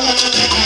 la